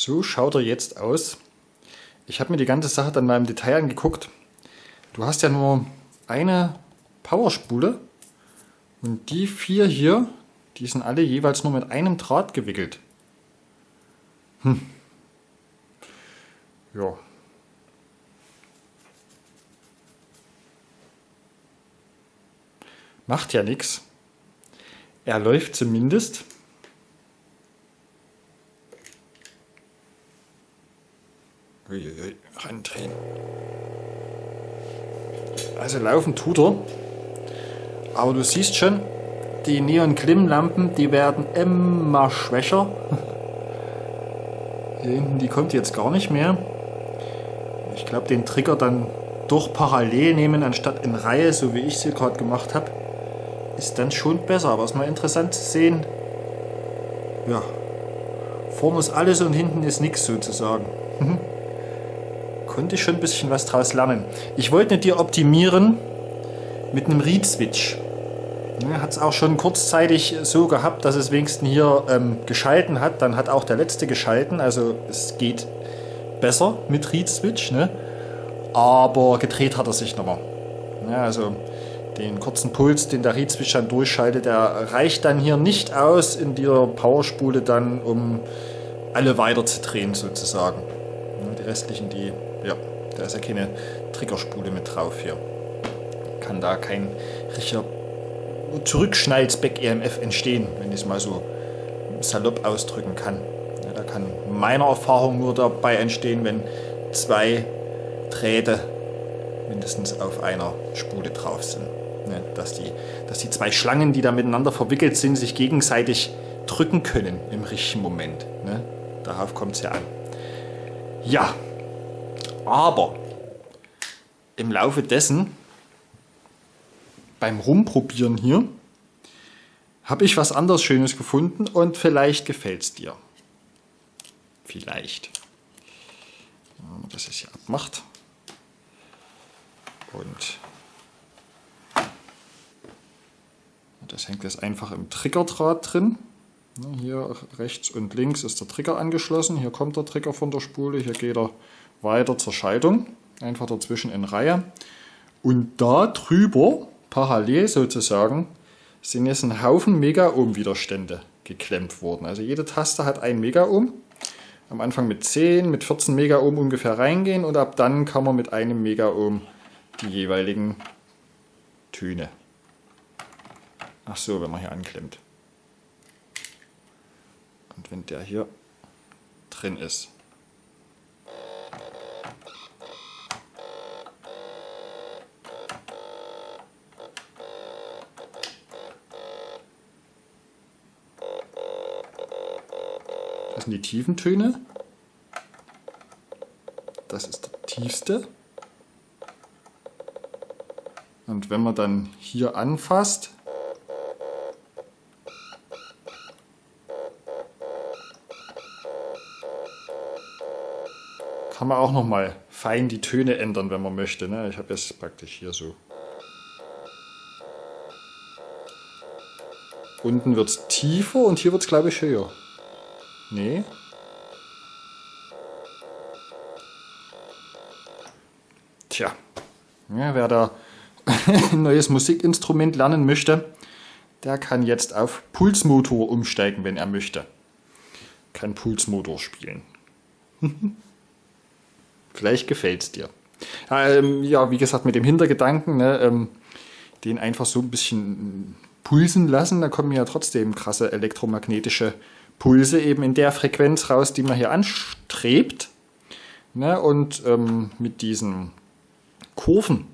So schaut er jetzt aus. Ich habe mir die ganze Sache dann mal im Detail angeguckt. Du hast ja nur eine Powerspule und die vier hier, die sind alle jeweils nur mit einem Draht gewickelt. Hm. Ja. Macht ja nichts. Er läuft zumindest. Uiuiui, randrehen. Also laufen tut er. Aber du siehst schon, die Neon-Klimmlampen, die werden immer schwächer. Hier hinten, die kommt jetzt gar nicht mehr. Ich glaube, den Trigger dann doch parallel nehmen, anstatt in Reihe, so wie ich sie gerade gemacht habe, ist dann schon besser. Aber es ist mal interessant zu sehen. Ja, vorne ist alles und hinten ist nichts sozusagen. konnte ich schon ein bisschen was draus lernen. Ich wollte dir optimieren mit einem Read-Switch. Ja, hat es auch schon kurzzeitig so gehabt, dass es wenigstens hier ähm, geschalten hat. Dann hat auch der letzte geschalten. Also es geht besser mit Read-Switch. Ne? Aber gedreht hat er sich nochmal. Ja, also den kurzen Puls, den der Read-Switch dann durchschaltet, der reicht dann hier nicht aus in dieser Powerspule dann, um alle weiter zu drehen sozusagen. Ja, die restlichen, die ja, da ist ja keine Triggerspule mit drauf hier. Kann da kein richtiger Zurückschnalls-Back-EMF entstehen, wenn ich es mal so salopp ausdrücken kann. Ja, da kann meiner Erfahrung nur dabei entstehen, wenn zwei Drähte mindestens auf einer Spule drauf sind. Ja, dass, die, dass die zwei Schlangen, die da miteinander verwickelt sind, sich gegenseitig drücken können im richtigen Moment. Ne? Darauf kommt es ja an. Ja, aber im Laufe dessen, beim Rumprobieren hier, habe ich was anderes Schönes gefunden und vielleicht gefällt es dir. Vielleicht. Das jetzt hier abmacht. Und das hängt jetzt einfach im Triggerdraht drin. Hier rechts und links ist der Trigger angeschlossen. Hier kommt der Trigger von der Spule. Hier geht er weiter zur Schaltung, einfach dazwischen in Reihe. Und da drüber, parallel sozusagen, sind jetzt ein Haufen Mega-Ohm-Widerstände geklemmt worden. Also jede Taste hat ein Mega-Ohm. Am Anfang mit 10, mit 14 Mega-Ohm ungefähr reingehen und ab dann kann man mit einem Mega-Ohm die jeweiligen Töne. Ach so, wenn man hier anklemmt. Und wenn der hier drin ist, Das sind die tiefen Töne. Das ist der tiefste. Und wenn man dann hier anfasst, kann man auch noch mal fein die Töne ändern, wenn man möchte. Ne? Ich habe jetzt praktisch hier so. Unten wird es tiefer und hier wird es, glaube ich, höher. Nee. Tja, ja, wer da ein neues Musikinstrument lernen möchte, der kann jetzt auf Pulsmotor umsteigen, wenn er möchte. Kann Pulsmotor spielen. Vielleicht gefällt es dir. Ähm, ja, wie gesagt, mit dem Hintergedanken, ne, ähm, den einfach so ein bisschen pulsen lassen, da kommen ja trotzdem krasse elektromagnetische Pulse eben in der Frequenz raus, die man hier anstrebt. Ne? Und ähm, mit diesen Kurven,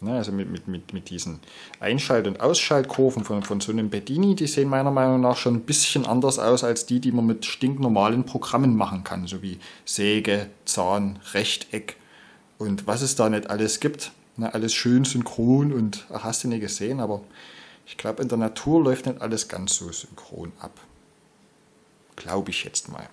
ne? also mit, mit, mit, mit diesen Einschalt- und Ausschaltkurven von, von so einem Bedini, die sehen meiner Meinung nach schon ein bisschen anders aus als die, die man mit stinknormalen Programmen machen kann, so wie Säge, Zahn, Rechteck und was es da nicht alles gibt. Ne? Alles schön synchron und hast du nicht gesehen, aber ich glaube, in der Natur läuft nicht alles ganz so synchron ab. Glaube ich jetzt mal.